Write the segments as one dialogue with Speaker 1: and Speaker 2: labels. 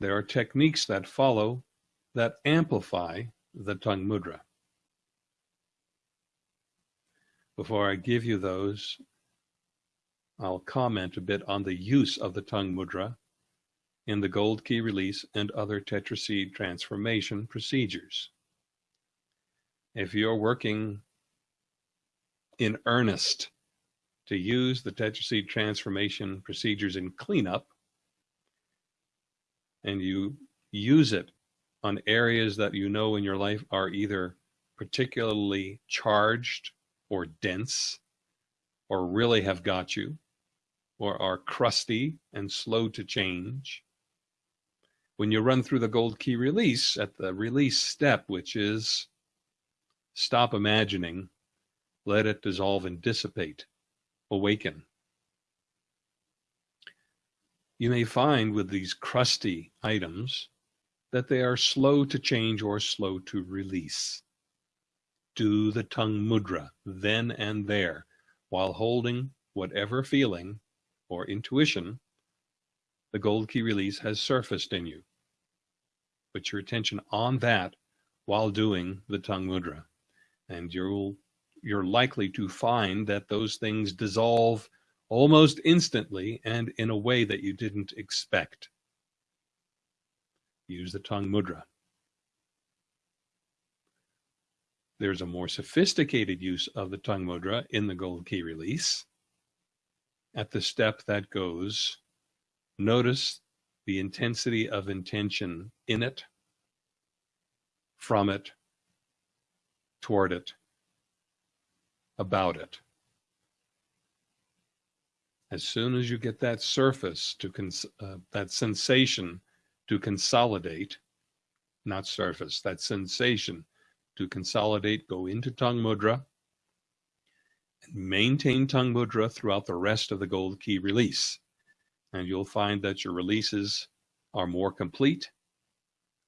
Speaker 1: there are techniques that follow that amplify the tongue mudra. Before I give you those, I'll comment a bit on the use of the tongue mudra in the gold key release and other tetraseed transformation procedures. If you're working in earnest to use the tetraseed transformation procedures in cleanup, and you use it on areas that you know in your life are either particularly charged or dense or really have got you or are crusty and slow to change. When you run through the gold key release at the release step, which is stop imagining, let it dissolve and dissipate, awaken. You may find with these crusty items that they are slow to change or slow to release. Do the tongue mudra then and there while holding whatever feeling or intuition the gold key release has surfaced in you. Put your attention on that while doing the tongue mudra, and you'll you're likely to find that those things dissolve almost instantly and in a way that you didn't expect. Use the tongue mudra. There's a more sophisticated use of the tongue mudra in the gold key release. At the step that goes, notice the intensity of intention in it, from it, toward it, about it as soon as you get that surface to uh, that sensation to consolidate, not surface, that sensation to consolidate, go into tongue mudra and maintain tongue mudra throughout the rest of the gold key release. And you'll find that your releases are more complete,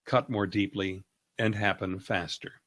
Speaker 1: cut more deeply, and happen faster.